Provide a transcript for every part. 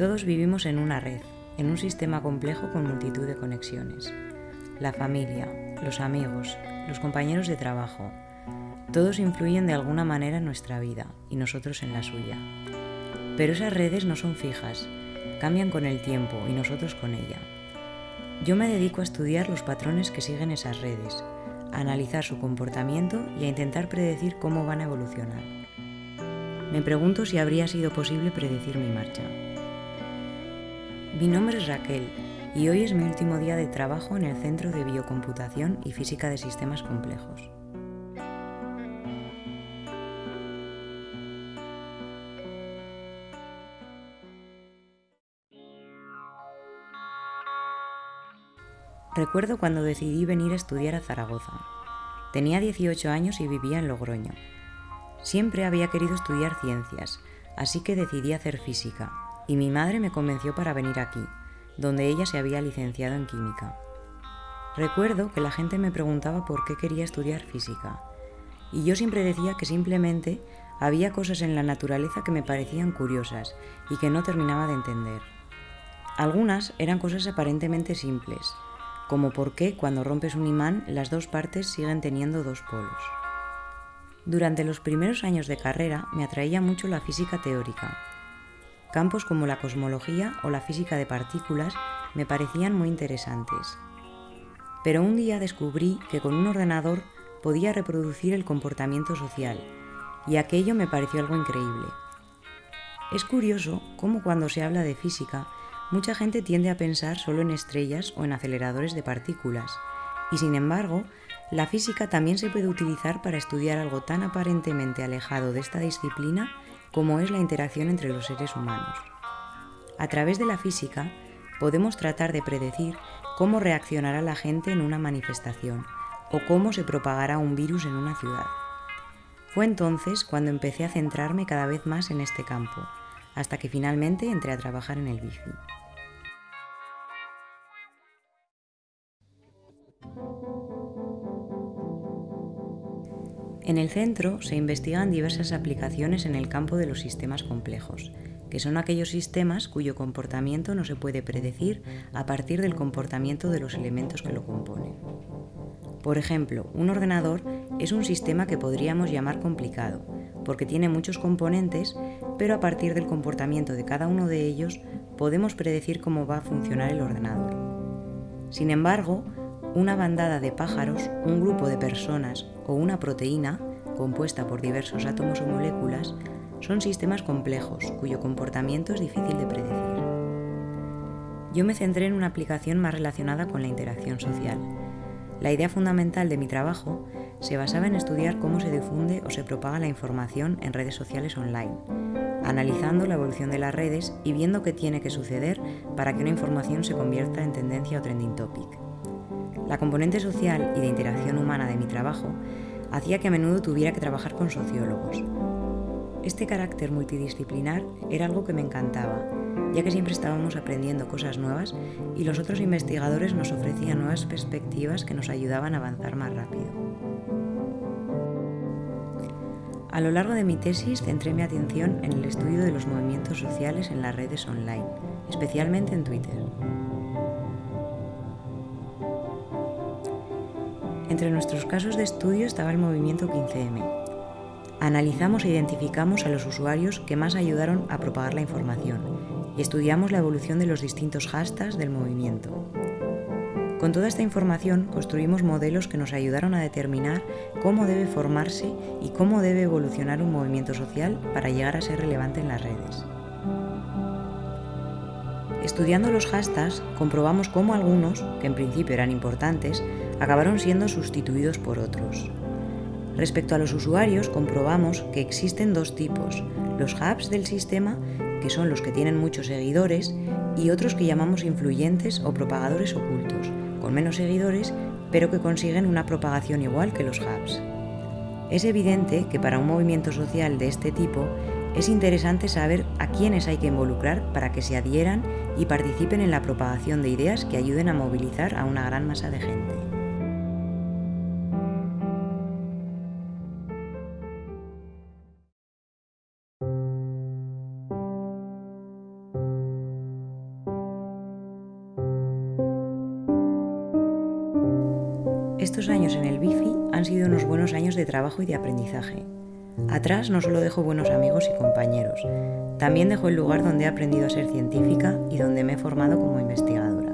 Todos vivimos en una red, en un sistema complejo con multitud de conexiones. La familia, los amigos, los compañeros de trabajo, todos influyen de alguna manera en nuestra vida y nosotros en la suya. Pero esas redes no son fijas, cambian con el tiempo y nosotros con ella. Yo me dedico a estudiar los patrones que siguen esas redes, a analizar su comportamiento y a intentar predecir cómo van a evolucionar. Me pregunto si habría sido posible predecir mi marcha. Mi nombre es Raquel y hoy es mi último día de trabajo en el Centro de Biocomputación y Física de Sistemas Complejos. Recuerdo cuando decidí venir a estudiar a Zaragoza. Tenía 18 años y vivía en Logroño. Siempre había querido estudiar ciencias, así que decidí hacer física, y mi madre me convenció para venir aquí, donde ella se había licenciado en química. Recuerdo que la gente me preguntaba por qué quería estudiar física, y yo siempre decía que simplemente había cosas en la naturaleza que me parecían curiosas y que no terminaba de entender. Algunas eran cosas aparentemente simples, como por qué cuando rompes un imán las dos partes siguen teniendo dos polos. Durante los primeros años de carrera me atraía mucho la física teórica, Campos como la cosmología o la física de partículas me parecían muy interesantes. Pero un día descubrí que con un ordenador podía reproducir el comportamiento social, y aquello me pareció algo increíble. Es curioso cómo cuando se habla de física, mucha gente tiende a pensar solo en estrellas o en aceleradores de partículas, y sin embargo, la física también se puede utilizar para estudiar algo tan aparentemente alejado de esta disciplina como es la interacción entre los seres humanos. A través de la física podemos tratar de predecir cómo reaccionará la gente en una manifestación o cómo se propagará un virus en una ciudad. Fue entonces cuando empecé a centrarme cada vez más en este campo, hasta que finalmente entré a trabajar en el bici. En el centro se investigan diversas aplicaciones en el campo de los sistemas complejos, que son aquellos sistemas cuyo comportamiento no se puede predecir a partir del comportamiento de los elementos que lo componen. Por ejemplo, un ordenador es un sistema que podríamos llamar complicado, porque tiene muchos componentes, pero a partir del comportamiento de cada uno de ellos podemos predecir cómo va a funcionar el ordenador. Sin embargo, una bandada de pájaros, un grupo de personas o una proteína, compuesta por diversos átomos o moléculas, son sistemas complejos cuyo comportamiento es difícil de predecir. Yo me centré en una aplicación más relacionada con la interacción social. La idea fundamental de mi trabajo se basaba en estudiar cómo se difunde o se propaga la información en redes sociales online, analizando la evolución de las redes y viendo qué tiene que suceder para que una información se convierta en tendencia o trending topic. La componente social y de interacción humana de mi trabajo hacía que a menudo tuviera que trabajar con sociólogos. Este carácter multidisciplinar era algo que me encantaba, ya que siempre estábamos aprendiendo cosas nuevas y los otros investigadores nos ofrecían nuevas perspectivas que nos ayudaban a avanzar más rápido. A lo largo de mi tesis centré mi atención en el estudio de los movimientos sociales en las redes online, especialmente en Twitter. Entre nuestros casos de estudio estaba el movimiento 15M. Analizamos e identificamos a los usuarios que más ayudaron a propagar la información y estudiamos la evolución de los distintos hashtags del movimiento. Con toda esta información construimos modelos que nos ayudaron a determinar cómo debe formarse y cómo debe evolucionar un movimiento social para llegar a ser relevante en las redes. Estudiando los hashtags, comprobamos cómo algunos, que en principio eran importantes, acabaron siendo sustituidos por otros. Respecto a los usuarios, comprobamos que existen dos tipos, los hubs del sistema, que son los que tienen muchos seguidores, y otros que llamamos influyentes o propagadores ocultos, con menos seguidores, pero que consiguen una propagación igual que los hubs. Es evidente que para un movimiento social de este tipo es interesante saber a quiénes hay que involucrar para que se adhieran y participen en la propagación de ideas que ayuden a movilizar a una gran masa de gente. Estos años en el bifi han sido unos buenos años de trabajo y de aprendizaje. Atrás no solo dejo buenos amigos y compañeros, también dejo el lugar donde he aprendido a ser científica y donde me he formado como investigadora.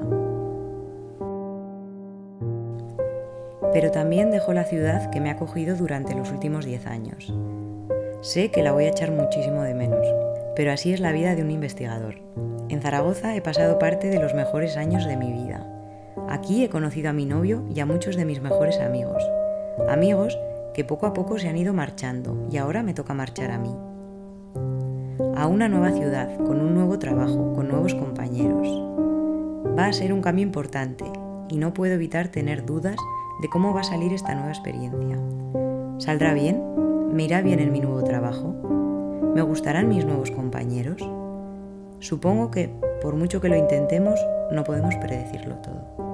Pero también dejo la ciudad que me ha acogido durante los últimos 10 años. Sé que la voy a echar muchísimo de menos, pero así es la vida de un investigador. En Zaragoza he pasado parte de los mejores años de mi vida. Aquí he conocido a mi novio y a muchos de mis mejores amigos. Amigos que poco a poco se han ido marchando y ahora me toca marchar a mí. A una nueva ciudad, con un nuevo trabajo, con nuevos compañeros. Va a ser un cambio importante y no puedo evitar tener dudas de cómo va a salir esta nueva experiencia. ¿Saldrá bien? ¿Me irá bien en mi nuevo trabajo? ¿Me gustarán mis nuevos compañeros? Supongo que, por mucho que lo intentemos, no podemos predecirlo todo.